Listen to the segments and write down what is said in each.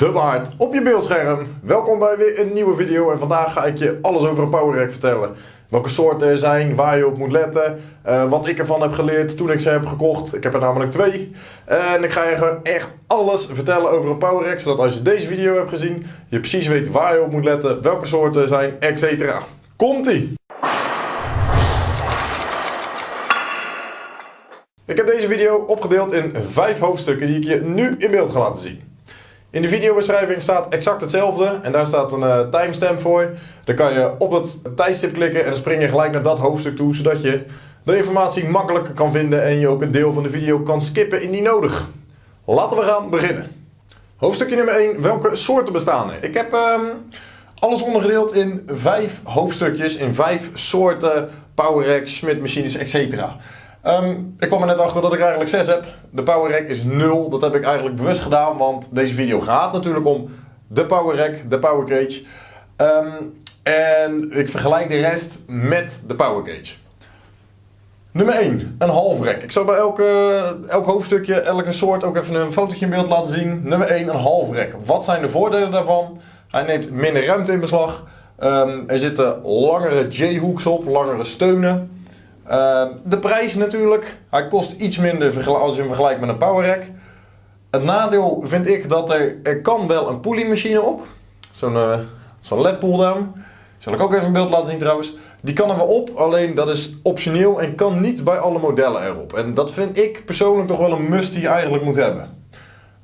De Waard op je beeldscherm. Welkom bij weer een nieuwe video en vandaag ga ik je alles over een power rack vertellen. Welke soorten er zijn, waar je op moet letten, eh, wat ik ervan heb geleerd toen ik ze heb gekocht. Ik heb er namelijk twee. En ik ga je gewoon echt alles vertellen over een power rack, zodat als je deze video hebt gezien, je precies weet waar je op moet letten, welke soorten er zijn, etc. Komt-ie! Ik heb deze video opgedeeld in vijf hoofdstukken die ik je nu in beeld ga laten zien. In de videobeschrijving staat exact hetzelfde en daar staat een uh, timestamp voor. Dan kan je op het tijdstip klikken en dan spring je gelijk naar dat hoofdstuk toe, zodat je de informatie makkelijker kan vinden en je ook een deel van de video kan skippen indien nodig. Laten we gaan beginnen. Hoofdstukje nummer 1, welke soorten bestaan er? Ik heb um, alles ondergedeeld in vijf hoofdstukjes, in vijf soorten power racks, Schmidt machines, etc. Um, ik kwam er net achter dat ik eigenlijk 6 heb. De power rack is 0. Dat heb ik eigenlijk bewust gedaan, want deze video gaat natuurlijk om de power rack, de power cage. Um, en ik vergelijk de rest met de power cage. Nummer 1, een half rack. Ik zal bij elke, elk hoofdstukje, elke soort ook even een fotootje in beeld laten zien. Nummer 1, een half rack. Wat zijn de voordelen daarvan? Hij neemt minder ruimte in beslag. Um, er zitten langere J-hooks op, langere steunen. Uh, de prijs natuurlijk. Hij kost iets minder als je hem vergelijkt met een power rack. Het nadeel vind ik dat er, er kan wel een pulley op. Zo'n uh, zo'n led pull down. Zal ik ook even een beeld laten zien trouwens. Die kan er wel op, alleen dat is optioneel en kan niet bij alle modellen erop. En dat vind ik persoonlijk toch wel een must die je eigenlijk moet hebben.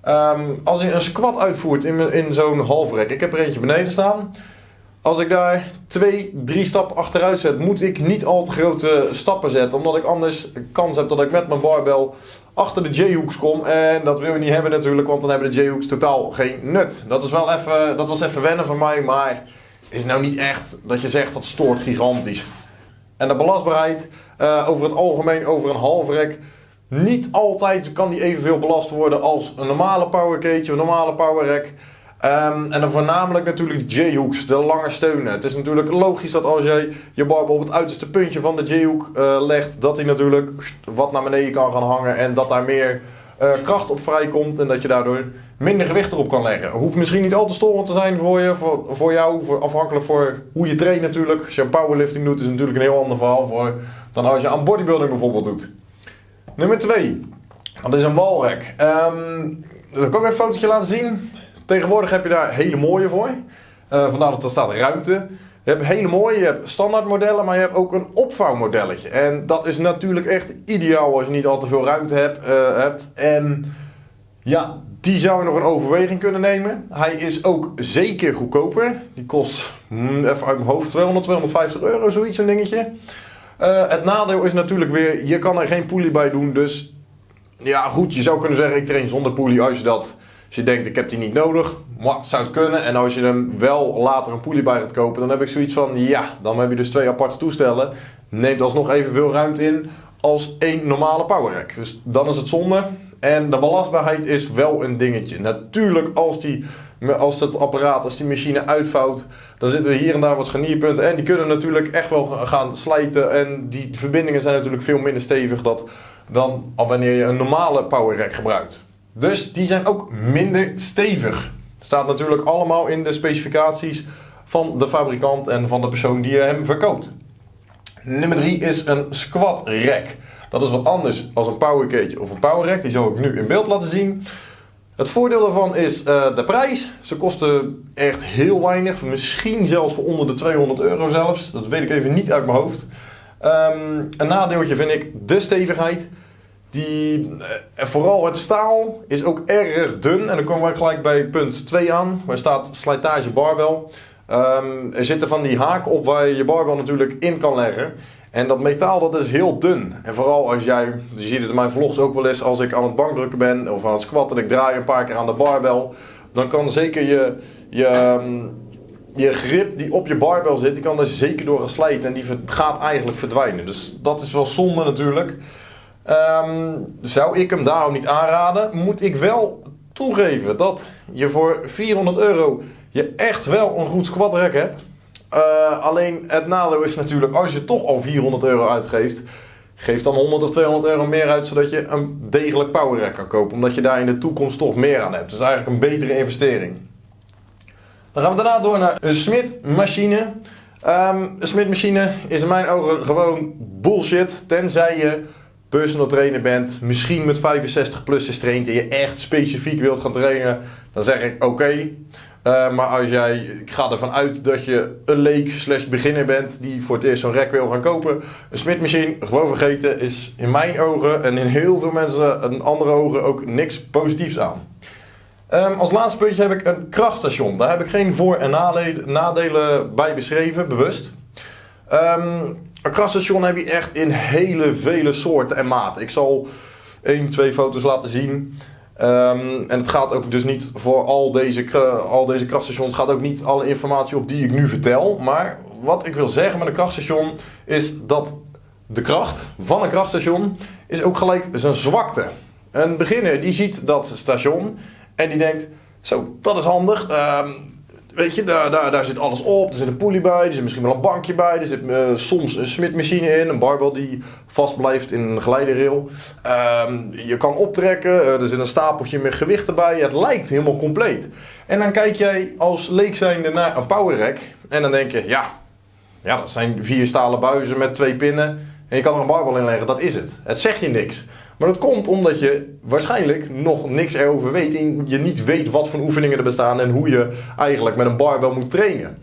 Um, als je een squat uitvoert in, in zo'n halfrek, ik heb er eentje beneden staan. Als ik daar twee, drie stappen achteruit zet, moet ik niet al te grote stappen zetten. Omdat ik anders kans heb dat ik met mijn barbel achter de J-hooks kom. En dat wil je niet hebben natuurlijk, want dan hebben de J-hooks totaal geen nut. Dat, is wel even, dat was even wennen van mij, maar is nou niet echt dat je zegt dat stoort gigantisch. En de belastbaarheid, uh, over het algemeen over een halfrek. Niet altijd kan die evenveel belast worden als een normale power cage, een normale power rack. Um, en dan voornamelijk natuurlijk J-hooks, de lange steunen. Het is natuurlijk logisch dat als jij je barbel op het uiterste puntje van de J-hook uh, legt, dat hij natuurlijk wat naar beneden kan gaan hangen en dat daar meer uh, kracht op vrijkomt en dat je daardoor minder gewicht erop kan leggen. Hoeft misschien niet al te storend te zijn voor je, voor, jou, voor, afhankelijk voor hoe je traint natuurlijk. Als je een powerlifting doet is natuurlijk een heel ander verhaal voor, dan als je aan bodybuilding bijvoorbeeld doet. Nummer 2, dat is een walrack. Um, dat kan ik ook even een fotootje laten zien. Tegenwoordig heb je daar hele mooie voor. Uh, vandaar dat er staat ruimte. Je hebt hele mooie, je hebt standaard modellen, maar je hebt ook een opvouwmodelletje. En dat is natuurlijk echt ideaal als je niet al te veel ruimte hebt. Uh, hebt. En ja, die zou je nog een overweging kunnen nemen. Hij is ook zeker goedkoper. Die kost, hmm, even uit mijn hoofd, 200, 250 euro, zoiets, een dingetje. Uh, het nadeel is natuurlijk weer, je kan er geen poelie bij doen. Dus ja, goed, je zou kunnen zeggen, ik train zonder poelie als je dat als je denkt, ik heb die niet nodig, maar zou het kunnen. En als je hem wel later een poelie bij gaat kopen, dan heb ik zoiets van, ja, dan heb je dus twee aparte toestellen. Neemt alsnog evenveel ruimte in als één normale power rack. Dus dan is het zonde. En de belastbaarheid is wel een dingetje. Natuurlijk, als, die, als het apparaat, als die machine uitvouwt, dan zitten er hier en daar wat scharnierpunten. En die kunnen natuurlijk echt wel gaan slijten. En die verbindingen zijn natuurlijk veel minder stevig dat, dan wanneer je een normale power rack gebruikt. Dus die zijn ook minder stevig. Staat natuurlijk allemaal in de specificaties van de fabrikant en van de persoon die hem verkoopt. Nummer 3 is een squat rack. Dat is wat anders dan een power cage of een power rack. Die zal ik nu in beeld laten zien. Het voordeel daarvan is uh, de prijs. Ze kosten echt heel weinig. Misschien zelfs voor onder de 200 euro zelfs. Dat weet ik even niet uit mijn hoofd. Um, een nadeeltje vind ik de stevigheid. Die, eh, vooral het staal is ook erg dun. En dan komen we gelijk bij punt 2 aan. Waar staat slijtage barbel. Um, er zitten van die haken op waar je je barbel natuurlijk in kan leggen. En dat metaal dat is heel dun. En vooral als jij, je ziet het in mijn vlogs ook wel eens, als ik aan het bankdrukken ben of aan het squatten en ik draai een paar keer aan de barbel. Dan kan zeker je, je, ehm, je grip die op je barbel zit, die kan er zeker door geslijten en die gaat eigenlijk verdwijnen. Dus dat is wel zonde natuurlijk. Um, zou ik hem daarom niet aanraden, moet ik wel toegeven dat je voor 400 euro je echt wel een goed squat rack hebt. Uh, alleen het nadeel is natuurlijk, als je toch al 400 euro uitgeeft, Geef dan 100 of 200 euro meer uit, zodat je een degelijk power rack kan kopen. Omdat je daar in de toekomst toch meer aan hebt. Dus eigenlijk een betere investering. Dan gaan we daarna door naar een Smit machine. Um, een Smit machine is in mijn ogen gewoon bullshit. Tenzij je personal trainer bent, misschien met 65 plus traint en je echt specifiek wilt gaan trainen, dan zeg ik oké. Eh, maar als jij, ik ga ervan uit dat je een leek slash beginner bent die voor het eerst zo'n rek wil gaan kopen. Een smidmachine, gewoon vergeten, is in mijn ogen en in heel veel mensen een andere ogen ook niks positiefs aan. Um, als laatste puntje heb ik een krachtstation. Daar heb ik geen voor- en nadelen bij beschreven, bewust. Um, een krachtstation heb je echt in hele vele soorten en maten. Ik zal één, twee foto's laten zien. Um, en het gaat ook dus niet voor al deze, al deze krachtstations, gaat ook niet alle informatie op die ik nu vertel. Maar wat ik wil zeggen met een krachtstation is dat de kracht van een krachtstation is ook gelijk zijn zwakte. Een beginner die ziet dat station en die denkt, zo, dat is handig. Um, Weet je, daar, daar, daar zit alles op. Er zit een poelie bij, er zit misschien wel een bankje bij. Er zit uh, soms een smidmachine in, een barbel die vast blijft in een glijderrail. Um, je kan optrekken, uh, er zit een stapeltje met gewichten bij. Het lijkt helemaal compleet. En dan kijk jij als leek zijnde naar een power rack. En dan denk je, ja, ja, dat zijn vier stalen buizen met twee pinnen. En je kan er een barbel in leggen, dat is het. Het zegt je niks. Maar dat komt omdat je waarschijnlijk nog niks erover weet en je niet weet wat voor oefeningen er bestaan en hoe je eigenlijk met een barbel moet trainen.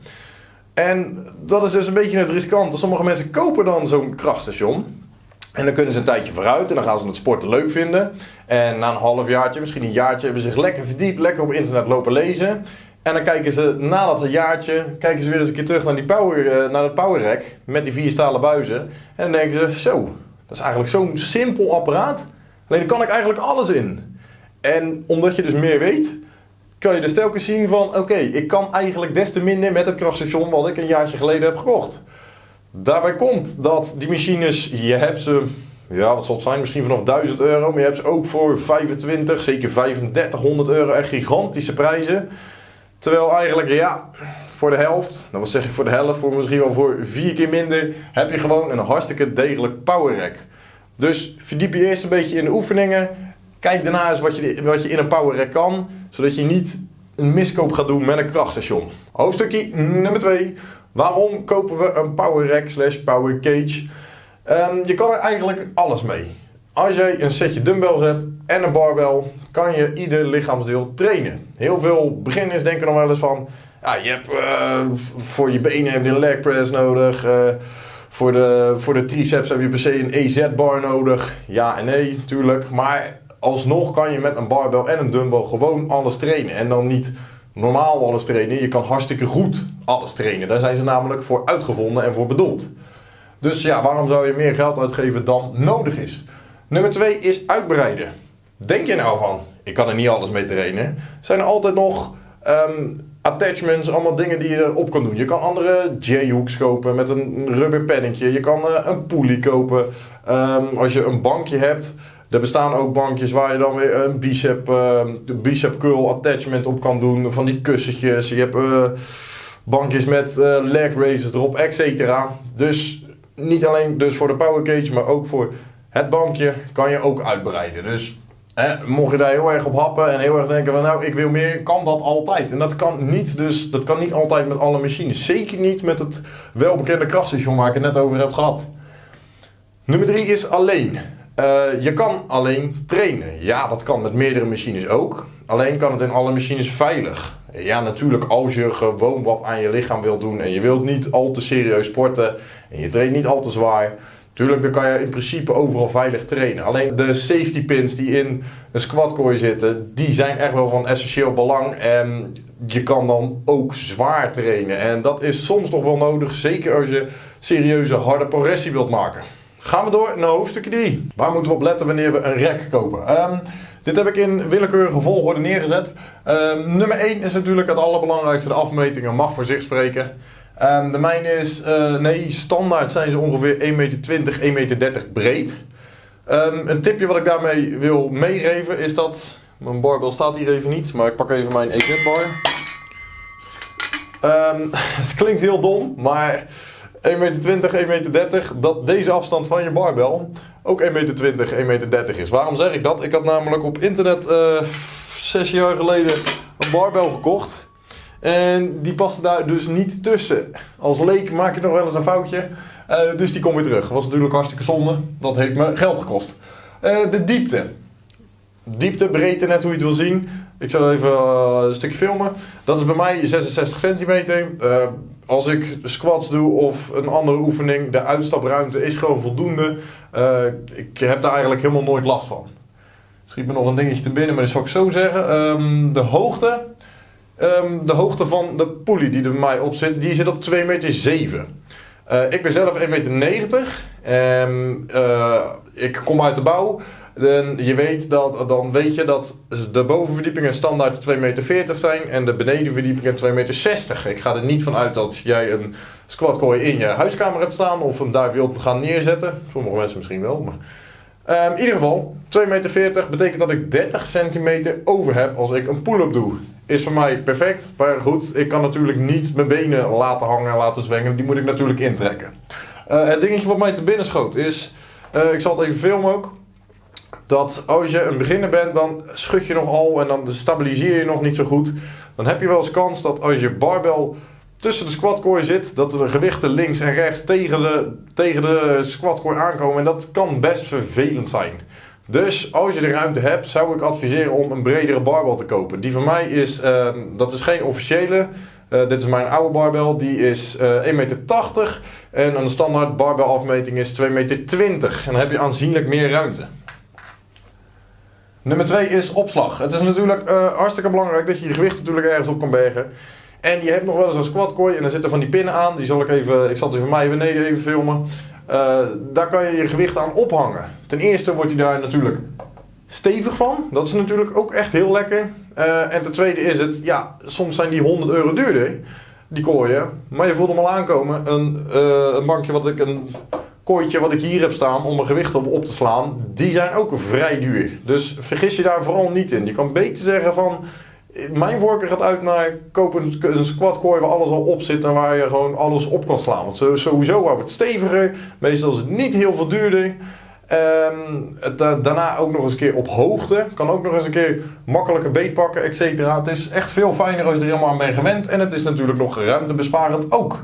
En dat is dus een beetje het riskante. Sommige mensen kopen dan zo'n krachtstation. En dan kunnen ze een tijdje vooruit en dan gaan ze het sporten leuk vinden. En na een halfjaartje, misschien een jaartje, hebben ze zich lekker verdiept, lekker op internet lopen lezen. En dan kijken ze na dat jaartje, kijken ze weer eens een keer terug naar, die power, uh, naar het power rack met die vier stalen buizen. En dan denken ze, zo, is eigenlijk zo'n simpel apparaat. Alleen daar kan ik eigenlijk alles in. En omdat je dus meer weet, kan je dus telkens zien van... Oké, ik kan eigenlijk des te minder met het krachtstation wat ik een jaartje geleden heb gekocht. Daarbij komt dat die machines, je hebt ze... Ja, wat zal het zijn? Misschien vanaf 1000 euro. Maar je hebt ze ook voor 25, zeker 3500 euro. Echt gigantische prijzen. Terwijl eigenlijk, ja, voor de helft, dan wil zeg ik voor de helft, voor misschien wel voor vier keer minder, heb je gewoon een hartstikke degelijk power rack. Dus verdiep je eerst een beetje in de oefeningen. Kijk daarna eens wat je, wat je in een power rack kan, zodat je niet een miskoop gaat doen met een krachtstation. Hoofdstukje nummer 2. Waarom kopen we een power rack slash power cage? Um, je kan er eigenlijk alles mee. Als je een setje dumbbells hebt en een barbel, kan je ieder lichaamsdeel trainen. Heel veel beginners denken nog wel eens van, ja, je hebt uh, voor je benen heb je een leg press nodig. Uh, voor, de, voor de triceps heb je per se een EZ-bar nodig. Ja en nee, natuurlijk. Maar alsnog kan je met een barbel en een dumbbell gewoon alles trainen. En dan niet normaal alles trainen. Je kan hartstikke goed alles trainen. Daar zijn ze namelijk voor uitgevonden en voor bedoeld. Dus ja, waarom zou je meer geld uitgeven dan nodig is? Nummer 2 is uitbreiden. Denk je nou van, ik kan er niet alles mee trainen? Zijn er altijd nog um, attachments, allemaal dingen die je erop kan doen. Je kan andere J-hooks kopen met een rubber pennetje. Je kan uh, een pulley kopen. Um, als je een bankje hebt, er bestaan ook bankjes waar je dan weer een bicep, uh, bicep curl attachment op kan doen. Van die kussentjes. Je hebt uh, bankjes met leg raises erop, etc. Dus niet alleen dus voor de power cage, maar ook voor het bankje kan je ook uitbreiden. Dus hè, mocht je daar heel erg op happen en heel erg denken van nou ik wil meer, kan dat altijd. En dat kan niet, dus, dat kan niet altijd met alle machines. Zeker niet met het welbekende krachtstation waar ik het net over heb gehad. Nummer 3 is alleen. Uh, je kan alleen trainen. Ja, dat kan met meerdere machines ook. Alleen kan het in alle machines veilig. Ja, natuurlijk als je gewoon wat aan je lichaam wilt doen en je wilt niet al te serieus sporten en je traint niet al te zwaar, Tuurlijk, dan kan je in principe overal veilig trainen. Alleen de safety pins die in een squatkooi zitten, die zijn echt wel van essentieel belang. En je kan dan ook zwaar trainen. En dat is soms nog wel nodig, zeker als je serieuze harde progressie wilt maken. Gaan we door naar hoofdstuk 3. Waar moeten we op letten wanneer we een rek kopen? Um, dit heb ik in willekeurige volgorde neergezet. Um, nummer 1 is natuurlijk het allerbelangrijkste. De afmetingen mag voor zich spreken. Um, de mijne is, uh, nee, standaard zijn ze ongeveer 1,20 meter, 1,30 meter breed. Um, een tipje wat ik daarmee wil meegeven is dat, mijn barbel staat hier even niet, maar ik pak even mijn EZ bar. Um, het klinkt heel dom, maar 1,20 meter, 1,30 meter, dat deze afstand van je barbel ook 1,20 meter, 1,30 meter is. Waarom zeg ik dat? Ik had namelijk op internet uh, zes jaar geleden een barbel gekocht. En die paste daar dus niet tussen. Als leek maak je nog wel eens een foutje. Uh, dus die kom weer terug. Was natuurlijk hartstikke zonde. Dat heeft me geld gekost. Uh, de diepte. Diepte, breedte, net hoe je het wil zien. Ik zal even uh, een stukje filmen. Dat is bij mij 66 centimeter. als ik squats doe of een andere oefening, de uitstapruimte is gewoon voldoende. ik heb daar eigenlijk helemaal nooit last van. Schiet me nog een dingetje te binnen, maar dat zal ik zo zeggen. Um, de hoogte Um, de hoogte van de poelie die er bij mij op zit, die zit op 2,7 meter. 7. Uh, ik ben zelf 1,90 meter. En uh, ik kom uit de bouw. En je weet dat, dan weet je dat de bovenverdiepingen standaard 2,40 meter zijn en de benedenverdiepingen 2,60 meter. Ik ga er niet van uit dat jij een squatkooi in je huiskamer hebt staan of hem daar wilt gaan neerzetten. Sommige mensen misschien wel, maar... Um, in ieder geval, 2,40 meter betekent dat ik 30 centimeter over heb als ik een pull-up doe is voor mij perfect. Maar goed, ik kan natuurlijk niet mijn benen laten hangen en laten zwengen. Die moet ik natuurlijk intrekken. Uh, het dingetje wat mij te binnen schoot is, uh, ik zal het even filmen ook. Dat als je een beginner bent, dan schud je nogal en dan stabiliseer je nog niet zo goed. Dan heb je wel eens kans dat als je barbel tussen de squatcore zit, dat de gewichten links en rechts tegen de, tegen de squatcore aankomen. En dat kan best vervelend zijn. Dus als je de ruimte hebt, zou ik adviseren om een bredere barbel te kopen. Die van mij is, uh, dat is geen officiële. Uh, dit is mijn oude barbel, die is uh, eh, 1,80 meter. En een standaard barbelafmeting is 2,20 meter. En dan heb je aanzienlijk meer ruimte. Nummer 2 is opslag. Het is natuurlijk uh, hartstikke belangrijk dat je je gewicht natuurlijk ergens op kan bergen. En je hebt nog wel eens een squatkooi en er zitten van die pinnen aan. Die zal ik even, ik zal die van mij beneden even filmen. Uh, daar kan je je gewicht aan ophangen. Ten eerste wordt hij daar natuurlijk stevig van. Dat is natuurlijk ook echt heel lekker. Uh, en ten tweede is het, ja, soms zijn die 100 euro duurder, die kooien. Maar je voelt hem al aankomen. Een, uh, een bankje wat ik, een kooitje wat ik hier heb staan om mijn gewicht op, op te slaan, die zijn ook vrij duur. Dus vergis je daar vooral niet in. Je kan beter zeggen van, mijn voorkeur gaat uit naar kopen een squat kooi waar alles al op zit en waar je gewoon alles op kan slaan. Want sowieso wordt het steviger, meestal is het niet heel veel duurder. Um, het, uh, daarna ook nog eens een keer op hoogte. Kan ook nog eens een keer makkelijker beet pakken, et cetera. Het is echt veel fijner als je er helemaal aan bent gewend. En het is natuurlijk nog ruimtebesparend ook.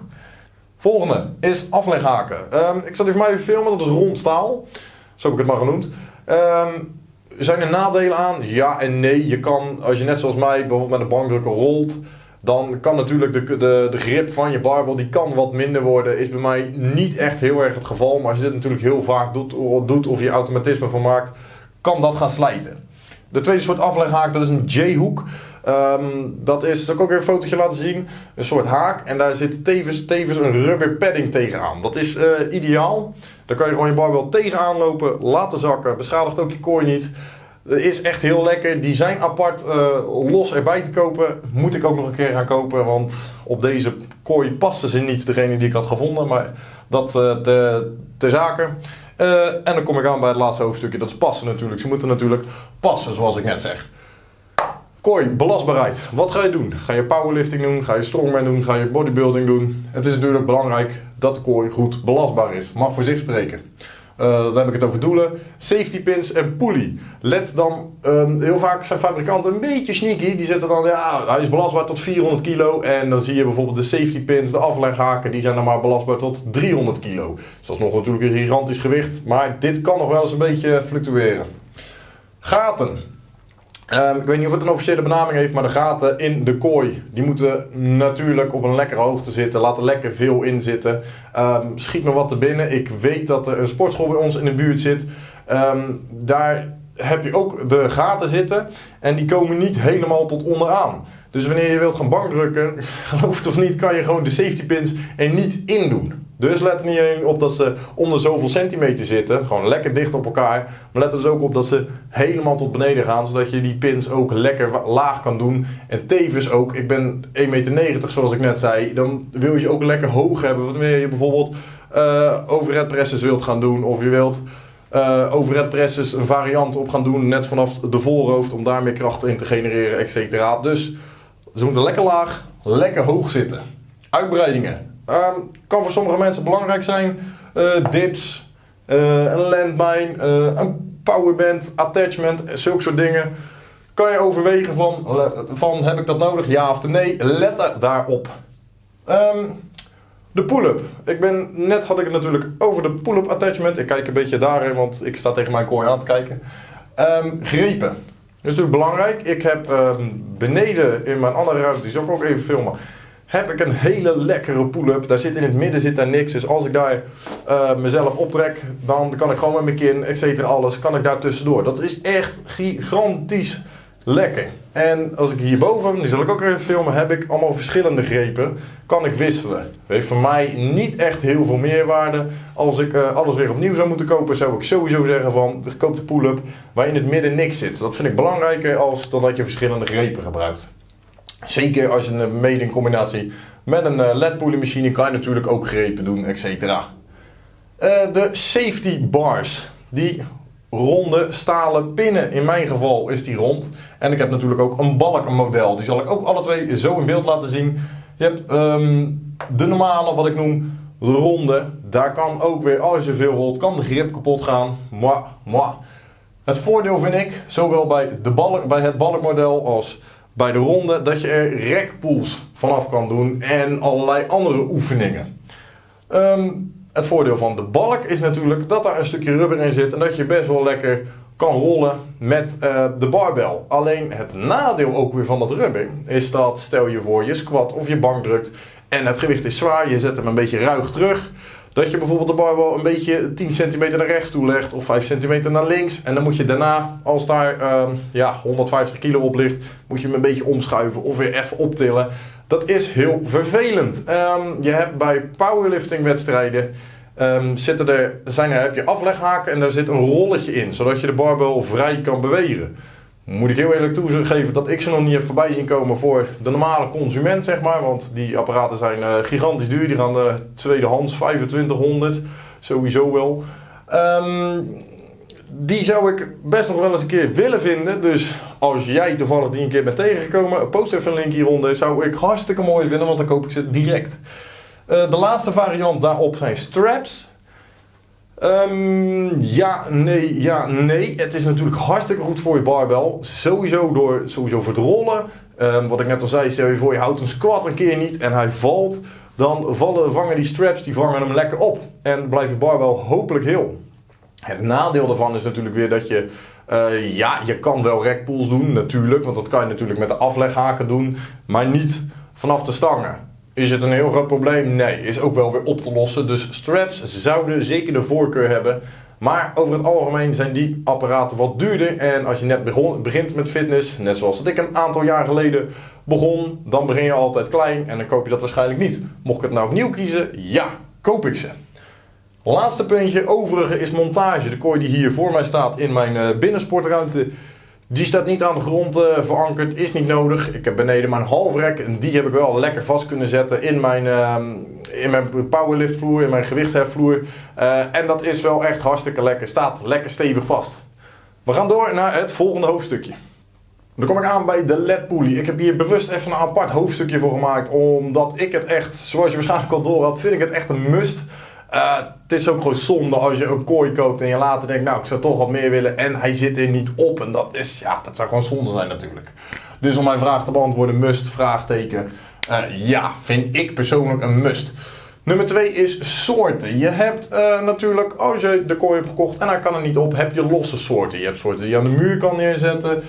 Volgende is afleghaken. Um, ik zal die voor mij filmen, dat is rond staal. Zo heb ik het maar genoemd. Um, zijn er nadelen aan? Ja en nee. Je kan, als je net zoals mij bijvoorbeeld met een bankdrukker rolt, dan kan natuurlijk de, de, de grip van je barbel die kan wat minder worden. Is bij mij niet echt heel erg het geval. Maar als je dit natuurlijk heel vaak doet, doet of je automatisme van maakt, kan dat gaan slijten. De tweede soort afleghaak, dat is een J-hoek. Um, dat is, zal ik ook even een fotootje laten zien, een soort haak. En daar zit tevens, tevens een rubber padding tegenaan. Dat is uh, ideaal. Dan kan je gewoon je barbel tegenaan lopen, laten zakken. Beschadigt ook je kooi niet. Is echt heel lekker. Die zijn apart uh, los erbij te kopen. Moet ik ook nog een keer gaan kopen. Want op deze kooi passen ze niet, degene die ik had gevonden. Maar dat uh, te, zaken. Uh, en dan kom ik aan bij het laatste hoofdstukje. Dat is passen natuurlijk. Ze moeten natuurlijk passen, zoals ik net zeg. Kooi, belastbaarheid. Wat ga je doen? Ga je powerlifting doen? Ga je strongman doen? Ga je bodybuilding doen? Het is natuurlijk belangrijk dat de kooi goed belastbaar is. Mag voor zich spreken. Uh, dan heb ik het over doelen. Safety pins en pulley. Let dan, um, heel vaak zijn fabrikanten een beetje sneaky. Die zetten dan, ja, hij is belastbaar tot 400 kilo. En dan zie je bijvoorbeeld de safety pins, de afleghaken, die zijn dan maar belastbaar tot 300 kilo. Dus dat is nog natuurlijk een gigantisch gewicht. Maar dit kan nog wel eens een beetje fluctueren. Gaten. Um, ik weet niet of het een officiële benaming heeft, maar de gaten in de kooi, die moeten natuurlijk op een lekkere hoogte zitten. Laat er lekker veel in zitten. Um, schiet me wat te binnen. Ik weet dat er een sportschool bij ons in de buurt zit. Um, daar heb je ook de gaten zitten en die komen niet helemaal tot onderaan. Dus wanneer je wilt gaan bankdrukken, geloof het of niet, kan je gewoon de safety pins er niet in doen. Dus let er niet alleen op dat ze onder zoveel centimeter zitten, gewoon lekker dicht op elkaar. Maar let er dus ook op dat ze helemaal tot beneden gaan, zodat je die pins ook lekker laag kan doen. En tevens ook, ik ben 1,90 meter zoals ik net zei, dan wil je ook lekker hoog hebben. Wanneer je bijvoorbeeld uh, overhead presses wilt gaan doen, of je wilt uh, overhead presses een variant op gaan doen, net vanaf de voorhoofd, om daar meer kracht in te genereren, et cetera. Dus ze moeten lekker laag, lekker hoog zitten. Uitbreidingen. Ehm, kan voor sommige mensen belangrijk zijn. Uh, dips, uh, een landmine, uh, een powerband, attachment, zulke soort dingen. Kan je overwegen van, van heb ik dat nodig, ja of nee? Let daarop. Um, de pull-up. Ik ben, net had ik het natuurlijk over de pull-up attachment. Ik kijk een beetje daarin, want ik sta tegen mijn kooi aan te kijken. Um, grepen. Dat is natuurlijk belangrijk. Ik heb um, beneden in mijn andere ruimte, die zal ik ook even filmen, heb ik een hele lekkere pull-up. Daar zit in het midden zit daar niks. Dus als ik daar uh, mezelf optrek, dan kan ik gewoon met mijn kin, et cetera, alles, kan ik daar tussendoor. Dat is echt gigantisch lekker. En als ik hierboven, die zal ik ook even filmen, heb ik allemaal verschillende grepen. Kan ik wisselen. Dat heeft voor mij niet echt heel veel meerwaarde. Als ik uh, alles weer opnieuw zou moeten kopen, zou ik sowieso zeggen van, koop de pull-up waar in het midden niks zit. Dat vind ik belangrijker als dat je verschillende grepen gebruikt. Zeker als je een mede in combinatie met een led machine kan je natuurlijk ook grepen doen, etc. Uh, de safety bars. Die ronde stalen pinnen. In mijn geval is die rond. En ik heb natuurlijk ook een balkenmodel. Die zal ik ook alle twee zo in beeld laten zien. Je hebt um, de normale, wat ik noem, de ronde. Daar kan ook weer, als je veel rolt, kan de grip kapot gaan. Moi, moi. Het voordeel vind ik, zowel bij, de balk, bij het balkmodel als bij de ronde, dat je er rekpools vanaf kan doen en allerlei andere oefeningen. Um, het voordeel van de balk is natuurlijk dat daar een stukje rubber in zit en dat je best wel lekker kan rollen met uh, de barbel. Alleen het nadeel ook weer van dat rubber is dat stel je voor je squat of je bank drukt en het gewicht is zwaar, je zet hem een beetje ruig terug. Dat je bijvoorbeeld de barbel een beetje 10 centimeter naar rechts toe legt of 5 centimeter naar links. En dan moet je daarna, als daar uh, ja, 150 kilo op ligt, moet je hem een beetje omschuiven of weer even optillen. Dat is heel vervelend. Um, je hebt bij powerlifting wedstrijden um, zitten er, zijn er, heb je afleghaken en daar zit een rolletje in, zodat je de barbel vrij kan bewegen. Moet ik heel eerlijk toegeven dat ik ze nog niet heb voorbij zien komen voor de normale consument, zeg maar. Want die apparaten zijn uh, gigantisch duur. Die gaan de tweedehands 2500, sowieso wel. Um, die zou ik best nog wel eens een keer willen vinden. Dus als jij toevallig die een keer bent tegengekomen, post even een link hieronder. Zou ik hartstikke mooi vinden, want dan koop ik ze direct. Uh, de laatste variant daarop zijn straps. Um, ja, nee, ja, nee. Het is natuurlijk hartstikke goed voor je barbel. Sowieso, door, sowieso voor het rollen. Um, wat ik net al zei, stel je voor je houdt een squat een keer niet en hij valt. Dan vallen, vangen die straps, die vangen hem lekker op. En blijft je barbel hopelijk heel. Het nadeel daarvan is natuurlijk weer dat je, uh, ja, je kan wel rekpools doen natuurlijk, want dat kan je natuurlijk met de afleghaken doen, maar niet vanaf de stangen. Is het een heel groot probleem? Nee, is ook wel weer op te lossen. Dus straps zouden zeker de voorkeur hebben. Maar over het algemeen zijn die apparaten wat duurder. En als je net begon, begint met fitness, net zoals dat ik een aantal jaar geleden begon, dan begin je altijd klein en dan koop je dat waarschijnlijk niet. Mocht ik het nou opnieuw kiezen, ja, koop ik ze. Laatste puntje, overige is montage. De kooi die hier voor mij staat in mijn uh, binnensportruimte, die staat niet aan de grond uh, verankerd, is niet nodig. Ik heb beneden mijn halfrek en die heb ik wel lekker vast kunnen zetten in mijn, uh, in mijn powerliftvloer, in mijn gewichtsheffvloer. Uh, en dat is wel echt hartstikke lekker, staat lekker stevig vast. We gaan door naar het volgende hoofdstukje. Dan kom ik aan bij de LED-pulley. Ik heb hier bewust even een apart hoofdstukje voor gemaakt, omdat ik het echt, zoals je waarschijnlijk al door had, vind ik het echt een must. Uh, het is ook gewoon zonde als je een kooi koopt en je later denkt, nou ik zou toch wat meer willen en hij zit er niet op. En dat is, ja, dat zou gewoon zonde zijn natuurlijk. Dus om mijn vraag te beantwoorden, must, vraagteken. Uh, ja, vind ik persoonlijk een must. Nummer 2 is soorten. Je hebt uh, natuurlijk, als je de kooi hebt gekocht en hij kan er niet op, heb je losse soorten. Je hebt soorten die je aan de muur kan neerzetten.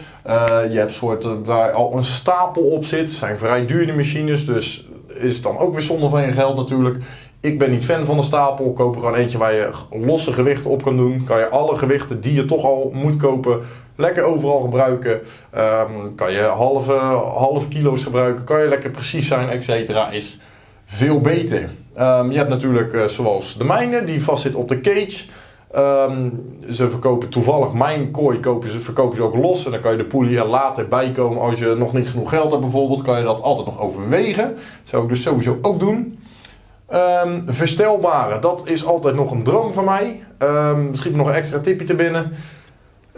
Je hebt soorten waar al een stapel op zit. Zijn vrij dure machines, dus is het dan ook weer zonde van je geld natuurlijk. Ik ben niet fan van de stapel. Koop er gewoon eentje waar je losse gewichten op kan doen. Kan je alle gewichten die je toch al moet kopen, lekker overal gebruiken. Um, kan je halve, halve kilo's gebruiken. Kan je lekker precies zijn, et cetera. Is veel beter. Um, je hebt natuurlijk uh, zoals de mijne, die vast zit op de cage. Um, ze verkopen toevallig mijn kooi, kopen ze, verkopen ze ook los. En dan kan je de poelie er later bij komen. Als je nog niet genoeg geld hebt bijvoorbeeld, kan je dat altijd nog overwegen. Dat zou ik dus sowieso ook doen. Um, verstelbare, dat is altijd nog een droom van mij. Um, misschien nog een extra tipje te binnen.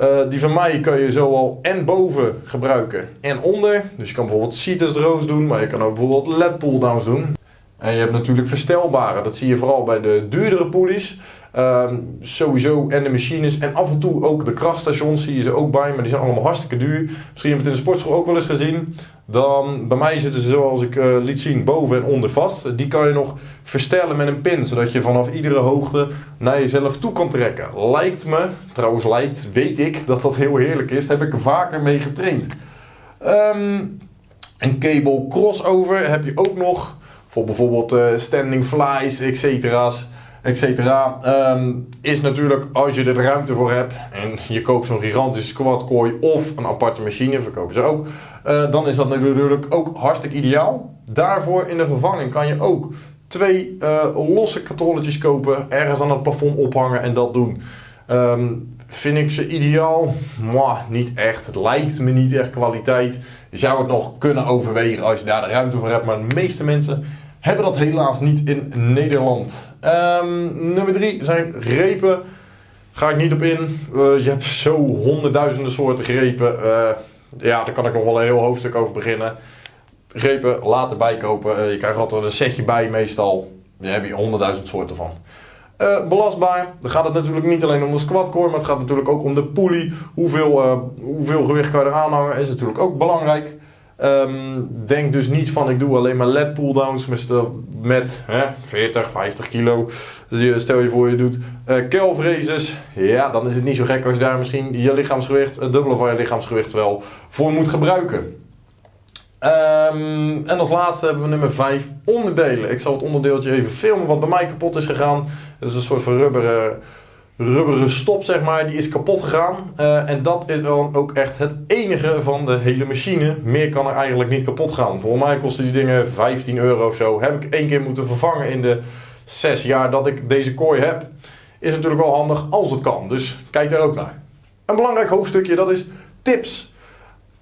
Uh, die van mij kan je zowel en boven gebruiken en onder. Dus je kan bijvoorbeeld seated rows doen, maar je kan ook bijvoorbeeld led pull downs doen. En je hebt natuurlijk verstelbare. Dat zie je vooral bij de duurdere poelies. Ehm, sowieso en de machines en af en toe ook de krachtstations zie je ze ook bij, maar die zijn allemaal hartstikke duur. Misschien heb je het in de sportschool ook wel eens gezien. Dan, bij mij zitten ze zoals ik uh, liet zien boven en onder vast. Die kan je nog verstellen met een pin, zodat je vanaf iedere hoogte naar jezelf toe kan trekken. Lijkt me, trouwens lijkt, weet ik dat dat heel heerlijk is. Daar heb ik er vaker mee getraind. Um, een cable crossover heb je ook nog. Voor bijvoorbeeld uh, standing flies, etcetera. Um, is natuurlijk als je er de ruimte voor hebt en je koopt zo'n gigantische squatkooi of een aparte machine, verkopen ze ook, uh, dan is dat natuurlijk ook hartstikke ideaal. Daarvoor in de vervanging kan je ook twee uh, losse katrolletjes kopen, ergens aan het plafond ophangen en dat doen. Um, vind ik ze ideaal? Mwah, niet echt. Het lijkt me niet echt kwaliteit. Je zou het nog kunnen overwegen als je daar de ruimte voor hebt, maar de meeste mensen hebben dat helaas niet in Nederland. Um, nummer 3 zijn grepen. Ga ik niet op in. Uh, je hebt zo honderdduizenden soorten grepen. Uh, ja, daar kan ik nog wel een heel hoofdstuk over beginnen. Grepen later bijkopen. Uh, je krijgt altijd een setje bij meestal. Daar heb je honderdduizend soorten van. Belastbaar. Dan gaat het natuurlijk niet alleen om de squat core, maar het gaat natuurlijk ook om de pulley. Hoeveel, hoeveel gewicht kan je er aanhangen is natuurlijk ook belangrijk. Um, denk dus niet van ik doe alleen maar led pulldowns met, met hè, 40, 50 kilo. Dus stel je voor je doet uh, calf raises. Ja, dan is het niet zo gek als je daar misschien je lichaamsgewicht, het dubbele van je lichaamsgewicht wel voor moet gebruiken. Um, en als laatste hebben we nummer 5 onderdelen. Ik zal het onderdeeltje even filmen wat bij mij kapot is gegaan. Het is een soort van rubberen rubberen stop, zeg maar, die is kapot gegaan. Uh, en dat is dan ook echt het enige van de hele machine. Meer kan er eigenlijk niet kapot gaan. Volgens mij kosten die dingen 15 euro of zo. Heb ik één keer moeten vervangen in de 6 jaar dat ik deze kooi heb. Is natuurlijk wel handig als het kan. Dus kijk daar ook naar. Een belangrijk hoofdstukje, dat is tips.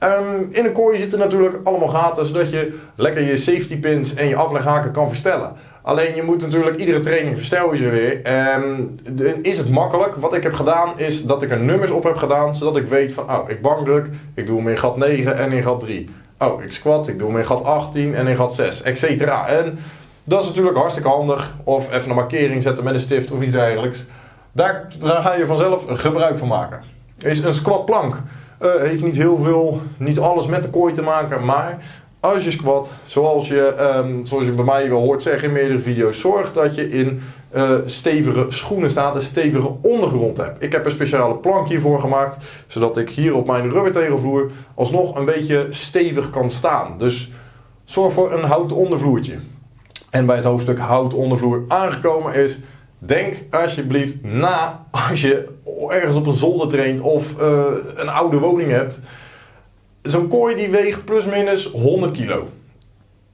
Um, in een kooi zitten natuurlijk allemaal gaten, zodat je lekker je safety pins en je afleghaken kan verstellen. Alleen je moet natuurlijk iedere training verstel je ze weer. En is het makkelijk? Wat ik heb gedaan is dat ik er nummers op heb gedaan, zodat ik weet van, oh, ik bankdruk, ik doe hem in gat 9 en in gat 3. Oh, ik squat, ik doe hem in gat 18 en in gat 6, etc. En dat is natuurlijk hartstikke handig. Of even een markering zetten met een stift of iets dergelijks. Daar, daar ga je vanzelf gebruik van maken. Is een squatplank. Uh, heeft niet heel veel, niet alles met de kooi te maken, maar als je squat, zoals je, um, zoals je bij mij wel hoort zeggen in meerdere video's, zorg dat je in uh, stevige schoenen staat, een stevige ondergrond hebt. Ik heb een speciale plank hiervoor gemaakt, zodat ik hier op mijn rubbertegelvloer alsnog een beetje stevig kan staan. Dus zorg voor een houten ondervloertje. En bij het hoofdstuk houten ondervloer aangekomen is, denk alsjeblieft na als je ergens op een zolder traint of uh, een oude woning hebt zo'n kooi die weegt plusminus 100 kilo.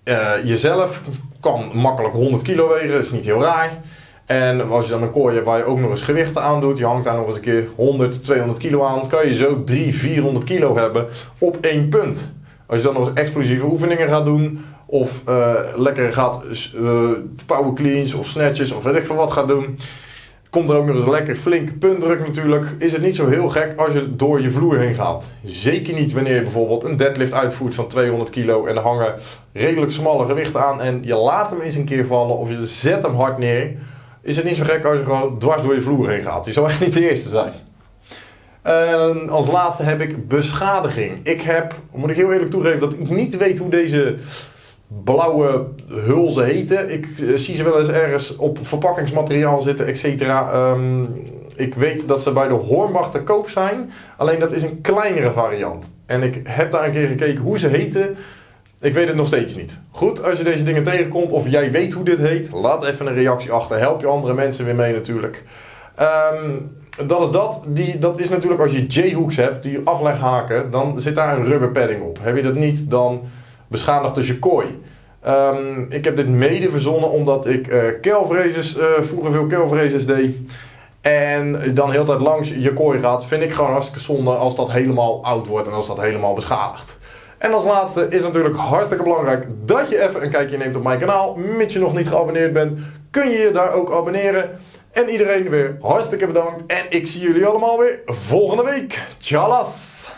Uh, jezelf kan makkelijk 100 kilo wegen, dat is niet heel raar. En als je dan een kooi hebt waar je ook nog eens gewichten aan doet, je hangt daar nog eens een keer 100, 200 kilo aan, kan je zo 300, 400 kilo hebben op één punt. Als je dan nog eens explosieve oefeningen gaat doen, of uh, lekker gaat uh, power cleans of snatches of weet ik veel wat gaat doen, Komt er ook nog eens een lekker flinke puntdruk natuurlijk. Is het niet zo heel gek als je door je vloer heen gaat. Zeker niet wanneer je bijvoorbeeld een deadlift uitvoert van 200 kilo en er hangen redelijk smalle gewichten aan en je laat hem eens een keer vallen of je zet hem hard neer. Is het niet zo gek als je gewoon dwars door je vloer heen gaat. Je zou echt niet de eerste zijn. En als laatste heb ik beschadiging. Ik heb, moet ik heel eerlijk toegeven, dat ik niet weet hoe deze blauwe hulzen heten. Ik uh, zie ze wel eens ergens op verpakkingsmateriaal zitten, et cetera. Um, ik weet dat ze bij de Hornbach te koop zijn. Alleen dat is een kleinere variant. En ik heb daar een keer gekeken hoe ze heten. Ik weet het nog steeds niet. Goed, als je deze dingen tegenkomt of jij weet hoe dit heet, laat even een reactie achter. Help je andere mensen weer mee natuurlijk. Um, dat is dat. Die, dat is natuurlijk als je J-hooks hebt, die afleghaken, dan zit daar een rubber padding op. Heb je dat niet, dan beschadigd dus je kooi. Um, ik heb dit mede verzonnen omdat ik uh, vroeger veel kelvraces deed. En dan heel tijd langs je kooi gaat, vind ik gewoon hartstikke zonde als dat helemaal oud wordt en als dat helemaal beschadigt. En als laatste is natuurlijk hartstikke belangrijk dat je even een kijkje neemt op mijn kanaal. Mits je nog niet geabonneerd bent, kun je je daar ook abonneren. En iedereen weer hartstikke bedankt. En ik zie jullie allemaal weer volgende week. Tjallas!